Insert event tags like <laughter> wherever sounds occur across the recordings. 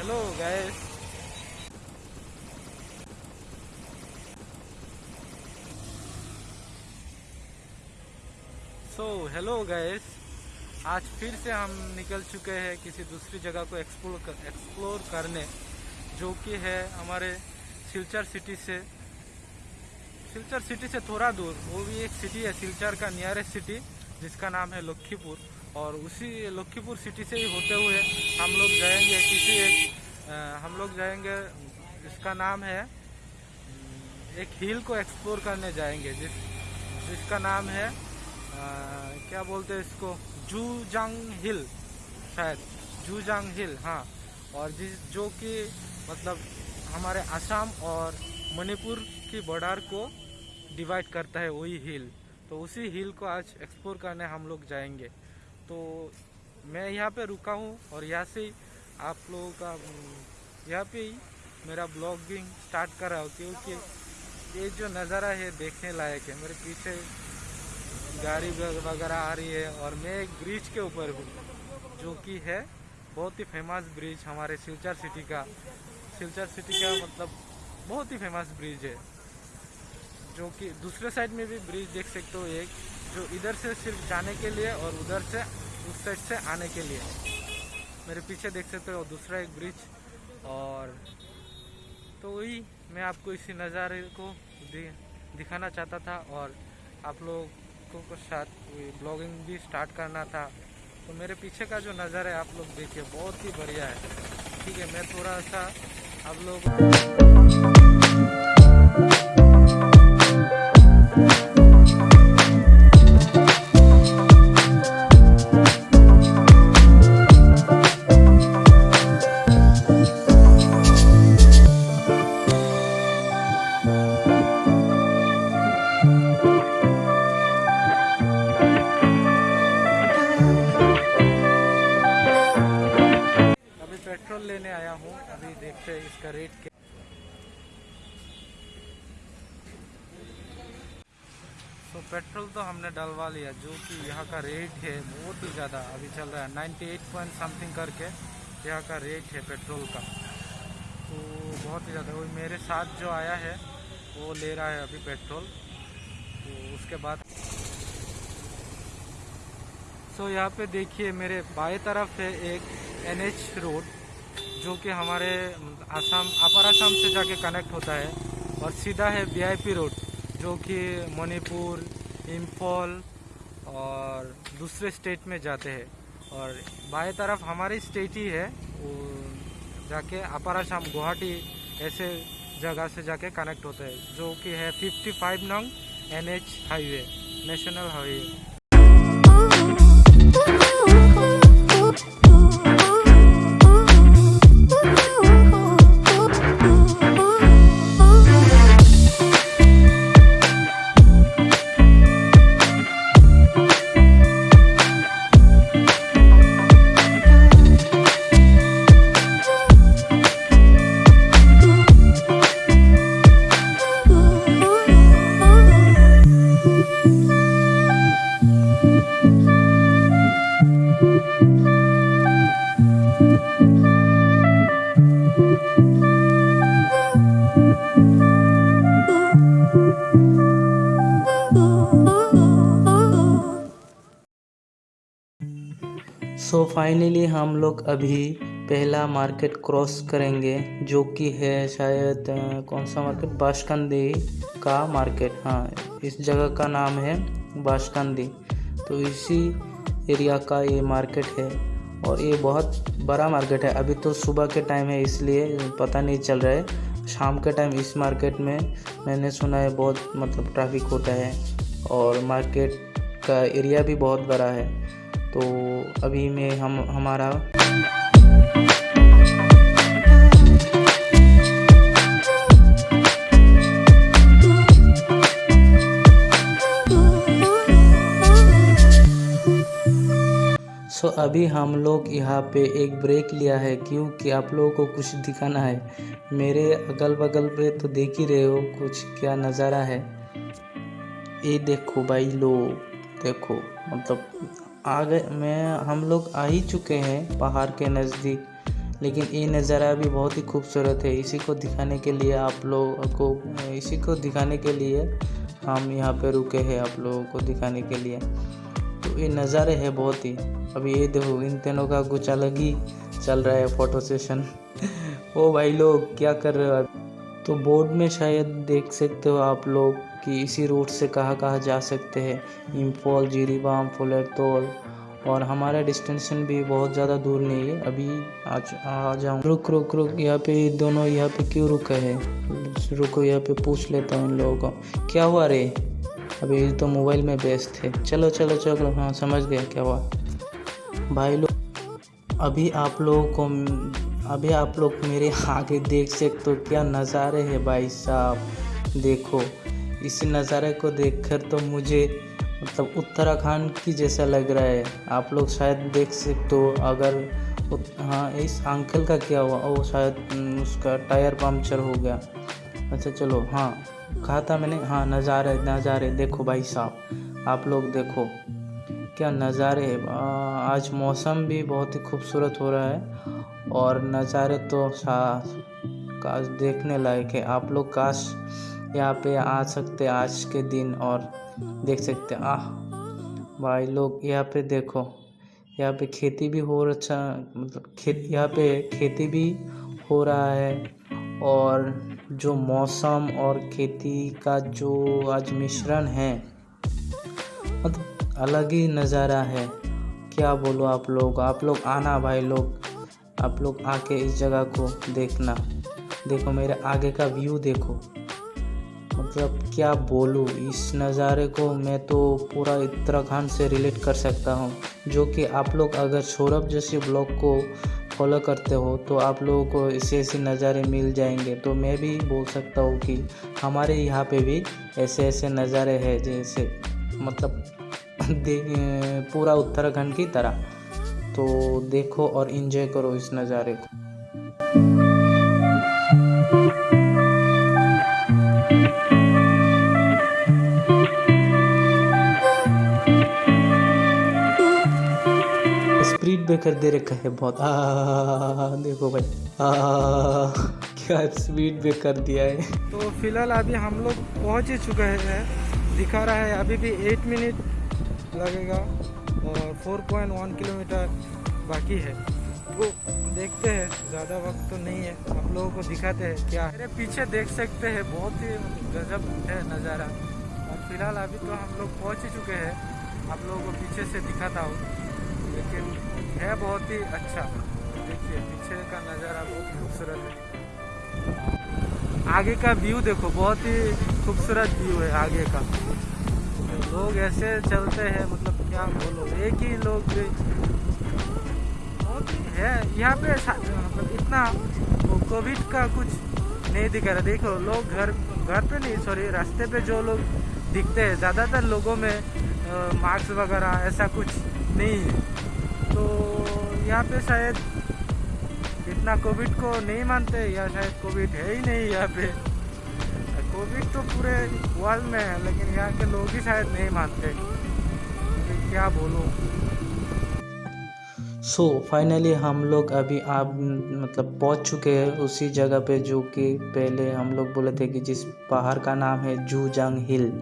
Hello guys so hello guys आज फिर से हम निकल चुके हैं किसी दूसरी जगह को एक्सप्लोर कर, एक्सप्लोर करने जो कि है हमारे सिलचर सिटी से। सिलचर सिटी से थोड़ा दूर वो भी एक सिटी है सिलचर का नियरेस्ट सिटी जिसका नाम है लखीपुर। और उसी लखीपुर सिटी से ही होते हुए हम लोग जाएँगे किसी एक हम लोग जाएँगे इसका नाम है एक हिल को एक्सप्लोर करने जाएँगे जिस जिसका नाम है आ, क्या बोलते हैं इसको जूजांग हिल शायद जूजांग हिल हाँ। और जिस जो कि मतलब हमारे असम और मणिपुर की बॉर्डर को डिवाइड करता है वही हिल तो उसी हिल को आज एक्सप्लोर करने हम लोग जाएँगे। तो मैं यहाँ पे रुका हूँ और यहाँ से आप लोगों का यहाँ पे ही मेरा ब्लॉगिंग स्टार्ट कर रहा हूँ क्योंकि ये जो नज़ारा है देखने लायक है। मेरे पीछे गाड़ी वगैरह आ रही है और मैं एक ब्रिज के ऊपर हूँ, जो कि है बहुत ही फ़ेमस ब्रिज हमारे सिलचर सिटी का। सिलचर सिटी का मतलब बहुत ही फ़ेमस ब्रिज है, जो कि दूसरे साइड में भी ब्रिज देख सकते हो एक। जो इधर से सिर्फ़ जाने के लिए और उधर से, उस साइड से आने के लिए। मेरे पीछे देख सकते हो दूसरा एक ब्रिज और तो वही मैं आपको इसी नज़ारे को दिखाना चाहता था और आप लोगों को साथ ब्लॉगिंग भी स्टार्ट करना था। तो मेरे पीछे का जो नज़ारा है आप लोग देखिए, बहुत ही बढ़िया है। ठीक है, मैं थोड़ा सा आप लोग पेट्रोल लेने आया हूँ। अभी देखते हैं इसका रेट क्या तो पेट्रोल तो हमने डलवा लिया, जो कि यहाँ का रेट है बहुत ही ज़्यादा। अभी चल रहा है 98 पॉइंट समथिंग करके यहाँ का रेट है पेट्रोल का। तो बहुत ही ज़्यादा, वही मेरे साथ जो आया है, वो ले रहा है अभी पेट्रोल। तो उसके बाद सो यहाँ पे देखिए मेरे बाएँ तरफ़ है एक एनएच रोड जो कि हमारे आसाम, अपर आसाम से जाके कनेक्ट होता है और सीधा है वीआईपी रोड जो कि मणिपुर इम्फॉल और दूसरे स्टेट में जाते हैं। और बाएँ तरफ़ हमारी स्टेट ही है, वो जाके अपर आसाम, गुवाहाटी, ऐसे जगह से जाके कनेक्ट होता है, जो कि है 55 नंग NH highway national highway so finally हम लोग अभी पहला मार्केट क्रॉस करेंगे, जो कि है शायद कौन सा मार्केट बाशकंदी का मार्केट हाँ इस जगह का नाम है बाशकंदी तो इसी एरिया का ये मार्केट है। और ये बहुत बड़ा मार्केट है। अभी तो सुबह के टाइम है, इसलिए पता नहीं चल रहा है। शाम के टाइम इस मार्केट में मैंने सुना है बहुत मतलब ट्रैफ़िक होता है। और मार्केट का एरिया भी बहुत बड़ा है। तो अभी में हम, हमारा सो अभी हम लोग यहाँ पे एक ब्रेक लिया है, क्योंकि आप लोगों को कुछ दिखाना है। मेरे अगल बगल पे तो देख ही रहे हो कुछ क्या नज़ारा है। ये देखो भाई लोग, देखो मतलब आ गए मैं हम लोग आ ही चुके हैं पहाड़ के नज़दीक, लेकिन ये नज़ारा भी बहुत ही खूबसूरत है। इसी को दिखाने के लिए आप लोगों को, इसी को दिखाने के लिए हम यहाँ पे रुके हैं आप लोगों को दिखाने के लिए। तो ये नज़ारे है बहुत ही। अभी ये देखो, इन तीनों का कुछ अलग ही चल रहा है फ़ोटो सेशन। <laughs> ओ भाई लोग, क्या कर रहे हो तो बोर्ड में शायद देख सकते हो आप लोग कि इसी रूट से कहाँ कहाँ जा सकते हैं। इम्फॉल जीरीबाम फुलरतोल और हमारा डिस्टेंशन भी बहुत ज़्यादा दूर नहीं है। अभी आज आ जाऊँ। रुक रुक रुक, यहाँ पे दोनों यहाँ पे क्यों रुके हैं? रुको, यहाँ पे पूछ लेता हूँ इन लोगों को। क्या हुआ रे? अभी तो मोबाइल में व्यस्त थे चलो चलो चलो। हाँ समझ गया क्या हुआ। भाई लोग अभी आप लोगों को, अभी आप लोग मेरे आगे देख सकते हो। क्या नज़ारे हैं भाई साहब। देखो इस नज़ारे को देखकर तो मुझे मतलब उत्तराखंड की जैसा लग रहा है। आप लोग शायद देख सकते हो, अगर हाँ इस अंकल का क्या हुआ, वो शायद उसका टायर पंक्चर हो गया। अच्छा चलो हाँ कहा था मैंने? हाँ नज़ारे नज़ारे, देखो भाई साहब, आप लोग देखो, क्या नज़ारे आज मौसम भी बहुत ही खूबसूरत हो रहा है, और नज़ारे तो काश देखने लायक है। आप लोग काश यहाँ पे आ सकते आज के दिन और देख सकते आह, भाई लोग, यहाँ पे देखो, यहाँ पे खेती भी हो अच्छा मतलब खेत यहाँ पे खेती भी हो रहा है और जो मौसम और खेती का जो आज मिश्रण है मतलब अलग ही नज़ारा है। क्या बोलो आप लोग? आप लोग आना भाई लोग, आप लोग आके इस जगह को देखना। देखो मेरे आगे का व्यू देखो। मतलब क्या बोलूँ, इस नज़ारे को मैं तो पूरा उत्तराखंड से रिलेट कर सकता हूँ। जो कि आप लोग अगर सौरभ जैसे ब्लॉग को फॉलो करते हो तो आप लोगों को ऐसे ऐसे नज़ारे मिल जाएँगे। तो मैं भी बोल सकता हूँ कि हमारे यहाँ पे भी ऐसे ऐसे नज़ारे हैं, जैसे मतलब <laughs> पूरा उत्तराखंड की तरह। तो देखो और इन्जॉय करो इस नज़ारे को। ब्रेकर दे रखा है बहुत। आ, देखो भाई। क्या स्पीड ब्रेकर दिया है। तो फ़िलहाल अभी हम लोग पहुँच ही चुके हैं। दिखा रहा है अभी भी एट मिनट लगेगा और 4.1 किलोमीटर बाकी है। तो देखते हैं, ज़्यादा वक्त तो नहीं है। आप लोगों को दिखाते हैं क्या मेरे पीछे देख सकते हैं, बहुत ही गजब है नज़ारा। और फ़िलहाल अभी तो हम लोग पहुँच ही चुके हैं। आप लोगों को पीछे से दिखाता हूँ। लेकिन है बहुत ही अच्छा देखिए, पीछे का नज़ारा बहुत खूबसूरत है। आगे का व्यू देखो, बहुत ही खूबसूरत व्यू है आगे का। लोग ऐसे चलते हैं मतलब क्या बोलो, एक ही लोग है। यहाँ पे मतलब इतना कोविड का कुछ नहीं दिख रहा। देखो, लोग घर घर पे नहीं सॉरी रास्ते पे जो लोग दिखते हैं, ज़्यादातर लोगों में मास्क वगैरह, ऐसा कुछ नहीं है। तो यहाँ पे शायद इतना कोविड को नहीं मानते, या शायद कोविड है ही नहीं यहाँ पे। कोविड तो पूरे वर्ल्ड में है, लेकिन यहाँ के लोग ही शायद नहीं मानते। तो क्या बोलो? सो फाइनली हम लोग अभी आप मतलब पहुँच चुके हैं उसी जगह पे जो कि पहले हम लोग बोले थे कि जिस पहाड़ का नाम है जूजांग हिल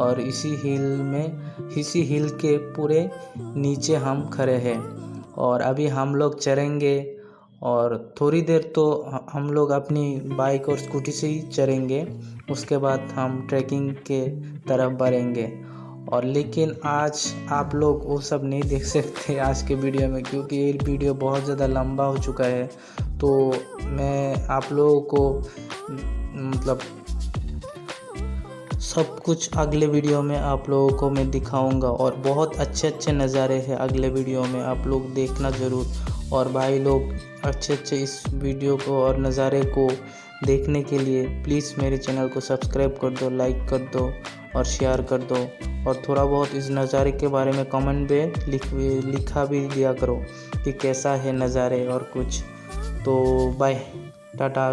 और इसी हिल में, इसी हिल के पूरे नीचे हम खड़े हैं। और अभी हम लोग चढ़ेंगे और थोड़ी देर तो हम लोग अपनी बाइक और स्कूटी से ही चलेंगे उसके बाद हम ट्रैकिंग के तरफ़ बढ़ेंगे। और लेकिन आज आप लोग वो सब नहीं देख सकते आज के वीडियो में, क्योंकि ये वीडियो बहुत ज़्यादा लंबा हो चुका है। तो मैं आप लोगों को मतलब सब कुछ अगले वीडियो में आप लोगों को मैं दिखाऊँगा और बहुत अच्छे अच्छे नज़ारे हैं अगले वीडियो में आप लोग देखना ज़रूर। और भाई लोग अच्छे अच्छे इस वीडियो को और नज़ारे को देखने के लिए प्लीज़ मेरे चैनल को सब्सक्राइब कर दो लाइक कर दो और शेयर कर दो। और थोड़ा बहुत इस नज़ारे के बारे में कमेंट में लिख लिखा भी दिया करो कि कैसा है नज़ारे और कुछ। तो बाय टाटा।